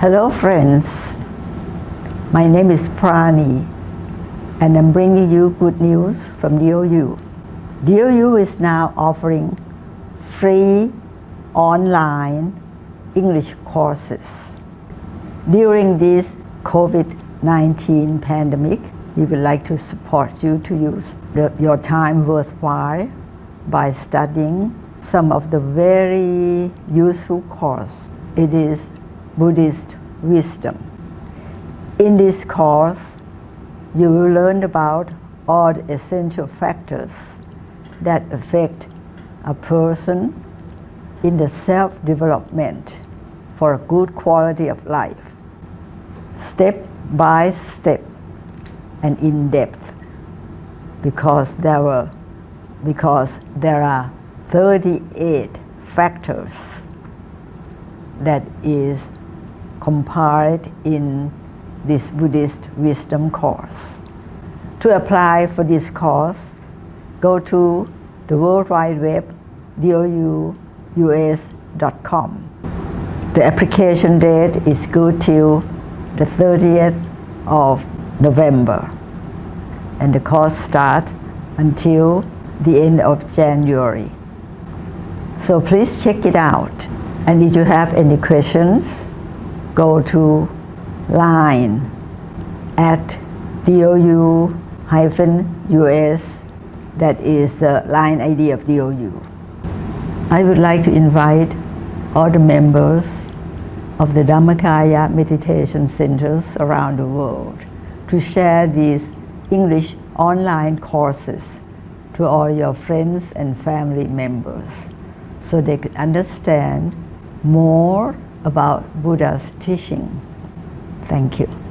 Hello friends, my name is Prani and I'm bringing you good news from DOU. DOU is now offering free online English courses. During this COVID-19 pandemic, we would like to support you to use the, your time worthwhile by studying some of the very useful course. It is Buddhist wisdom. In this course, you will learn about all the essential factors that affect a person in the self-development for a good quality of life, step by step and in depth, because there were because there are 38 factors that is compiled in this Buddhist wisdom course. To apply for this course, go to the World Wide Web, douus.com. The application date is good till the 30th of November and the course starts until the end of January. So please check it out. And if you have any questions, go to line at DOU-US, that is the line ID of DOU. I would like to invite all the members of the Dhammakaya meditation centers around the world to share these English online courses to all your friends and family members so they could understand more about Buddha's teaching. Thank you.